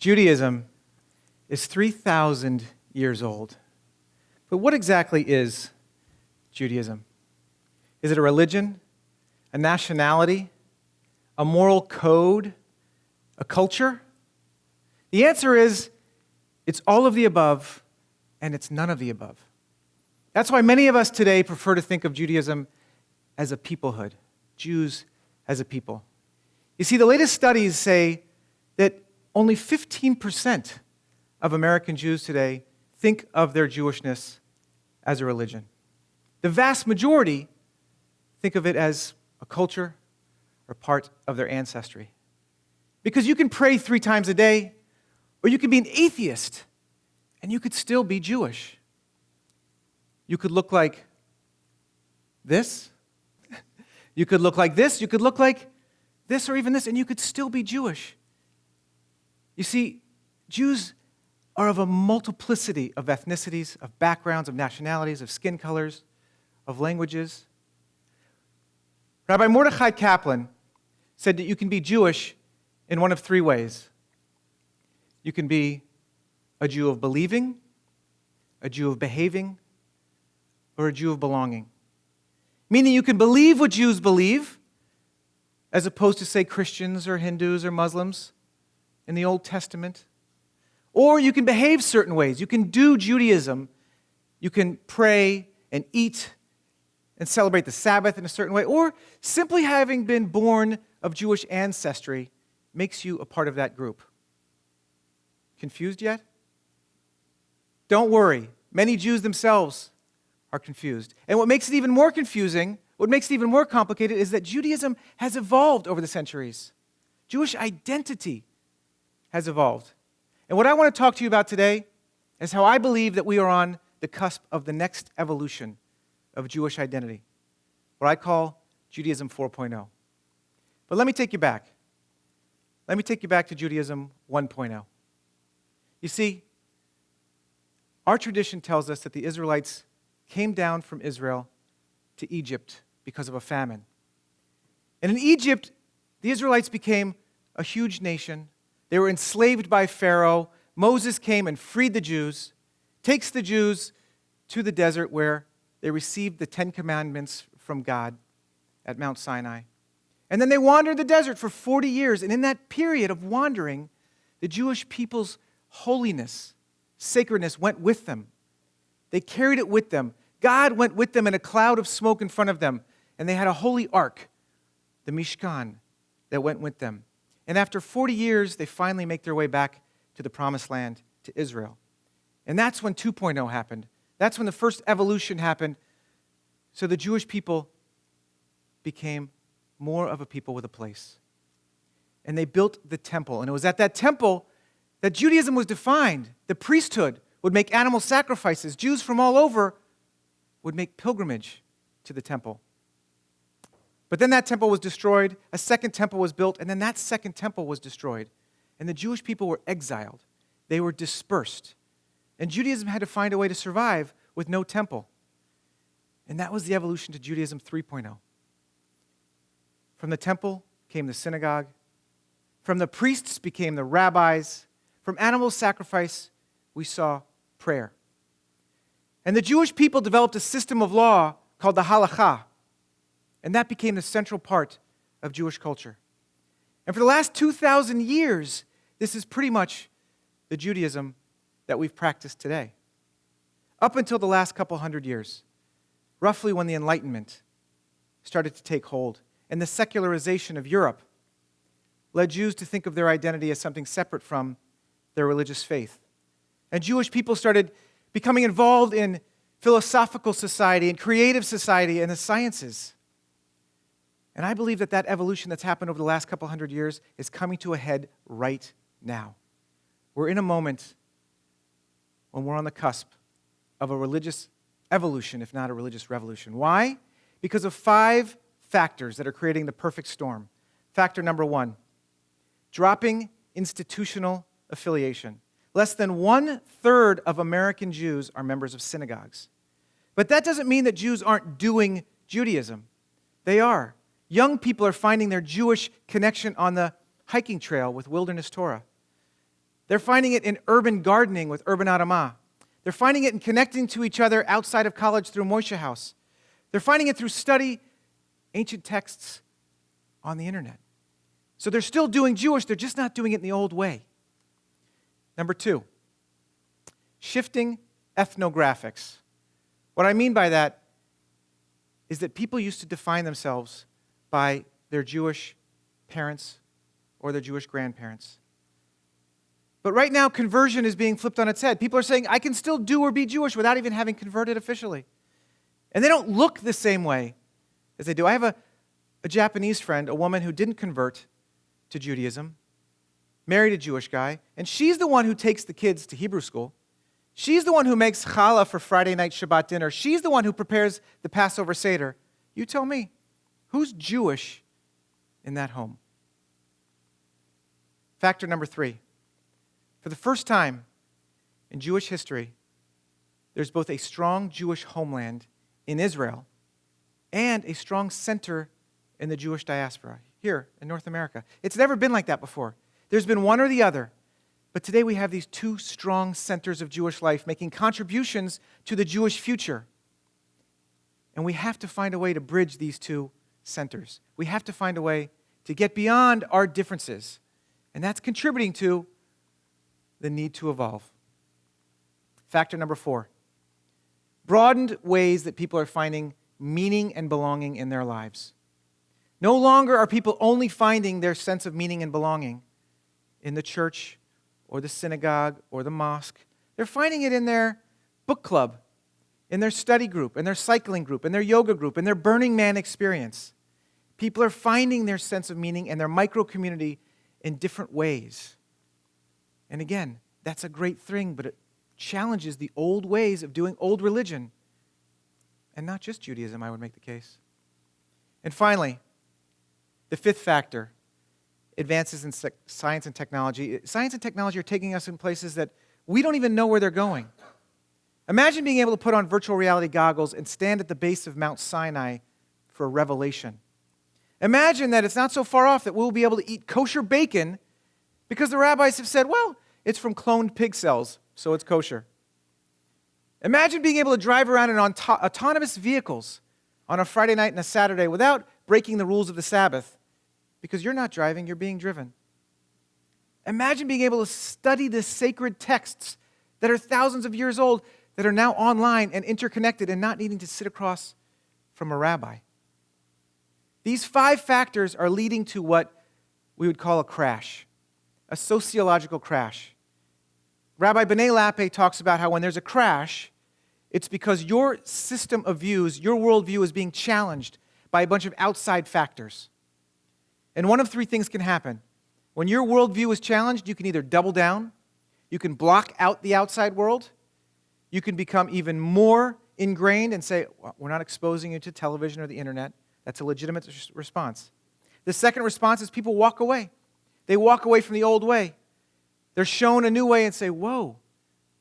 Judaism is 3,000 years old. But what exactly is Judaism? Is it a religion, a nationality, a moral code, a culture? The answer is it's all of the above and it's none of the above. That's why many of us today prefer to think of Judaism as a peoplehood, Jews as a people. You see, the latest studies say that only 15% of American Jews today think of their Jewishness as a religion. The vast majority think of it as a culture or part of their ancestry. Because you can pray three times a day, or you can be an atheist, and you could still be Jewish. You could look like this, you could look like this, you could look like this, or even this, and you could still be Jewish. You see, Jews are of a multiplicity of ethnicities, of backgrounds, of nationalities, of skin colors, of languages. Rabbi Mordechai Kaplan said that you can be Jewish in one of three ways. You can be a Jew of believing, a Jew of behaving, or a Jew of belonging. Meaning you can believe what Jews believe, as opposed to, say, Christians or Hindus or Muslims in the Old Testament. Or you can behave certain ways. You can do Judaism. You can pray and eat and celebrate the Sabbath in a certain way. Or simply having been born of Jewish ancestry makes you a part of that group. Confused yet? Don't worry. Many Jews themselves are confused. And what makes it even more confusing, what makes it even more complicated, is that Judaism has evolved over the centuries. Jewish identity has evolved. And what I want to talk to you about today is how I believe that we are on the cusp of the next evolution of Jewish identity, what I call Judaism 4.0. But let me take you back. Let me take you back to Judaism 1.0. You see, our tradition tells us that the Israelites came down from Israel to Egypt because of a famine. And in Egypt, the Israelites became a huge nation they were enslaved by Pharaoh. Moses came and freed the Jews, takes the Jews to the desert where they received the Ten Commandments from God at Mount Sinai. And then they wandered the desert for 40 years. And in that period of wandering, the Jewish people's holiness, sacredness went with them. They carried it with them. God went with them in a cloud of smoke in front of them. And they had a holy ark, the Mishkan, that went with them. And after 40 years, they finally make their way back to the promised land, to Israel. And that's when 2.0 happened. That's when the first evolution happened. So the Jewish people became more of a people with a place. And they built the temple. And it was at that temple that Judaism was defined. The priesthood would make animal sacrifices. Jews from all over would make pilgrimage to the temple. But then that temple was destroyed, a second temple was built, and then that second temple was destroyed. And the Jewish people were exiled, they were dispersed. And Judaism had to find a way to survive with no temple. And that was the evolution to Judaism 3.0. From the temple came the synagogue, from the priests became the rabbis, from animal sacrifice, we saw prayer. And the Jewish people developed a system of law called the halakha and that became the central part of Jewish culture. And for the last 2,000 years, this is pretty much the Judaism that we've practiced today. Up until the last couple hundred years, roughly when the Enlightenment started to take hold and the secularization of Europe led Jews to think of their identity as something separate from their religious faith. And Jewish people started becoming involved in philosophical society and creative society and the sciences. And I believe that that evolution that's happened over the last couple hundred years is coming to a head right now. We're in a moment when we're on the cusp of a religious evolution, if not a religious revolution. Why? Because of five factors that are creating the perfect storm. Factor number one dropping institutional affiliation. Less than one third of American Jews are members of synagogues. But that doesn't mean that Jews aren't doing Judaism. They are. Young people are finding their Jewish connection on the hiking trail with Wilderness Torah. They're finding it in urban gardening with Urban Adamah. They're finding it in connecting to each other outside of college through Moishe House. They're finding it through study ancient texts on the internet. So they're still doing Jewish, they're just not doing it in the old way. Number two, shifting ethnographics. What I mean by that is that people used to define themselves by their Jewish parents or their Jewish grandparents. But right now, conversion is being flipped on its head. People are saying, I can still do or be Jewish without even having converted officially. And they don't look the same way as they do. I have a, a Japanese friend, a woman who didn't convert to Judaism, married a Jewish guy, and she's the one who takes the kids to Hebrew school. She's the one who makes challah for Friday night Shabbat dinner. She's the one who prepares the Passover Seder. You tell me, who's Jewish in that home? Factor number three. For the first time in Jewish history, there's both a strong Jewish homeland in Israel and a strong center in the Jewish diaspora here in North America. It's never been like that before. There's been one or the other. But today we have these two strong centers of Jewish life making contributions to the Jewish future. And we have to find a way to bridge these two centers. We have to find a way to get beyond our differences. And that's contributing to the need to evolve. Factor number four broadened ways that people are finding meaning and belonging in their lives. No longer are people only finding their sense of meaning and belonging in the church or the synagogue or the mosque. They're finding it in their book club, in their study group, in their cycling group, in their yoga group, in their Burning Man experience. People are finding their sense of meaning and their micro community in different ways. And again, that's a great thing, but it challenges the old ways of doing old religion. And not just Judaism, I would make the case. And finally, the fifth factor advances in science and technology. Science and technology are taking us in places that we don't even know where they're going. Imagine being able to put on virtual reality goggles and stand at the base of Mount Sinai for a revelation. Imagine that it's not so far off that we'll be able to eat kosher bacon because the rabbis have said, well, it's from cloned pig cells, so it's kosher. Imagine being able to drive around in auto- autonomous vehicles on a Friday night and a Saturday without breaking the rules of the Sabbath because you're not driving, you're being driven. Imagine being able to study the sacred texts that are thousands of years old that are now online and interconnected and not needing to sit across from a rabbi. These five factors are leading to what we would call a crash a sociological crash. Rabbi Benay Lappe talks about how when there's a crash, it's because your system of views, your worldview is being challenged by a bunch of outside factors. And one of three things can happen. When your worldview is challenged, you can either double down, you can block out the outside world, you can become even more ingrained and say, well, We're not exposing you to television or the internet. That's a legitimate response. The second response is people walk away. They walk away from the old way. They're shown a new way and say, Whoa,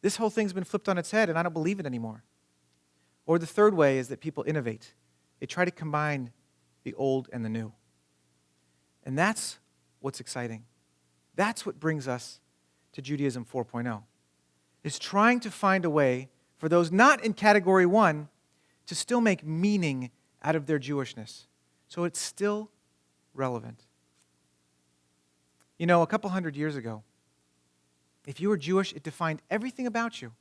this whole thing's been flipped on its head and I don't believe it anymore. Or the third way is that people innovate, they try to combine the old and the new. And that's what's exciting. That's what brings us to Judaism 4.0. Is trying to find a way for those not in category 1 to still make meaning out of their Jewishness. So it's still relevant. You know, a couple hundred years ago, if you were Jewish, it defined everything about you.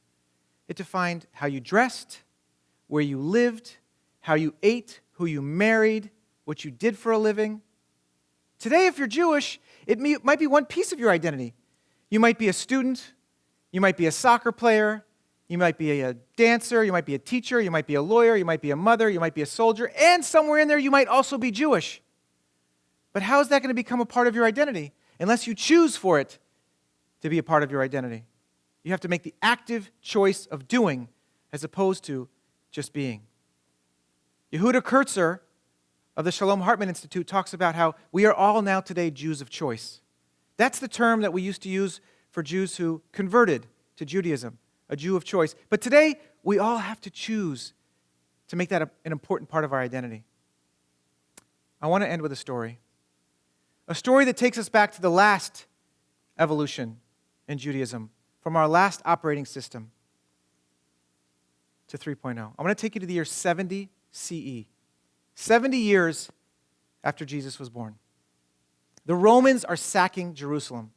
It defined how you dressed, where you lived, how you ate, who you married, what you did for a living. Today, if you're Jewish, it might be one piece of your identity. You might be a student, you might be a soccer player, you might be a dancer, you might be a teacher, you might be a lawyer, you might be a mother, you might be a soldier, and somewhere in there you might also be Jewish. But how is that going to become a part of your identity? unless you choose for it to be a part of your identity. You have to make the active choice of doing as opposed to just being. Yehuda Kurtzer of the Shalom Hartman Institute talks about how we are all now today Jews of choice. That's the term that we used to use for Jews who converted to Judaism, a Jew of choice. But today, we all have to choose to make that a, an important part of our identity. I want to end with a story. A story that takes us back to the last evolution in Judaism from our last operating system to 3.0. I want to take you to the year 70 CE, 70 years after Jesus was born. The Romans are sacking Jerusalem.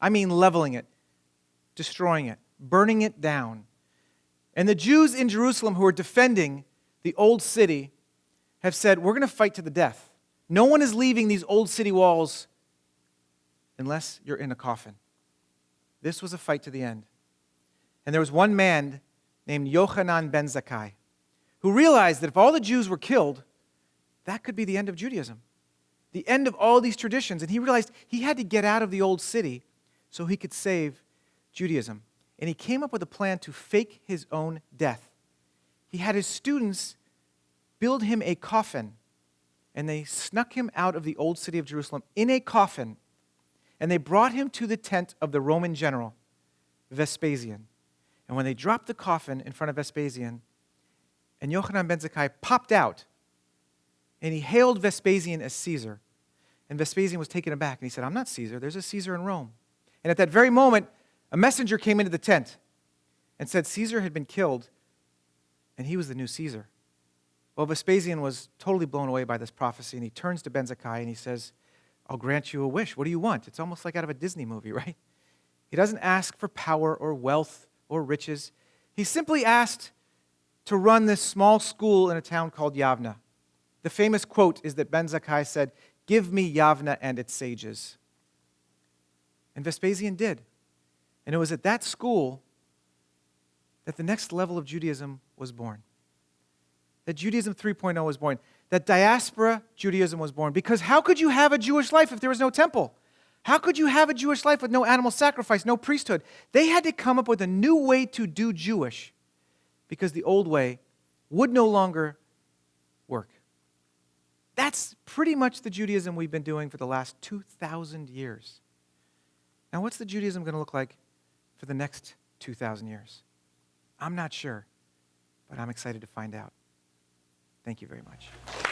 I mean, leveling it, destroying it, burning it down. And the Jews in Jerusalem who are defending the old city have said, We're going to fight to the death. No one is leaving these old city walls unless you're in a coffin. This was a fight to the end. And there was one man named Yochanan ben Zakkai who realized that if all the Jews were killed, that could be the end of Judaism, the end of all these traditions. And he realized he had to get out of the old city so he could save Judaism. And he came up with a plan to fake his own death. He had his students build him a coffin, and they snuck him out of the old city of Jerusalem in a coffin, and they brought him to the tent of the Roman general, Vespasian. And when they dropped the coffin in front of Vespasian, and Yochanan ben Zakkai popped out, and he hailed Vespasian as Caesar. And Vespasian was taken aback, and he said, I'm not Caesar, there's a Caesar in Rome. And at that very moment, a messenger came into the tent and said Caesar had been killed, and he was the new Caesar. Well, Vespasian was totally blown away by this prophecy, and he turns to Ben Zakkai and he says, I'll grant you a wish. What do you want? It's almost like out of a Disney movie, right? He doesn't ask for power or wealth or riches. He simply asked to run this small school in a town called Yavna. The famous quote is that Ben Zakkai said, Give me Yavna and its sages. And Vespasian did. And it was at that school that the next level of Judaism was born that Judaism 3.0 was born, that diaspora Judaism was born. Because how could you have a Jewish life if there was no temple? How could you have a Jewish life with no animal sacrifice, no priesthood? They had to come up with a new way to do Jewish because the old way would no longer work. That's pretty much the Judaism we've been doing for the last 2,000 years. Now, what's the Judaism going to look like for the next 2,000 years? I'm not sure, but I'm excited to find out. Thank you very much.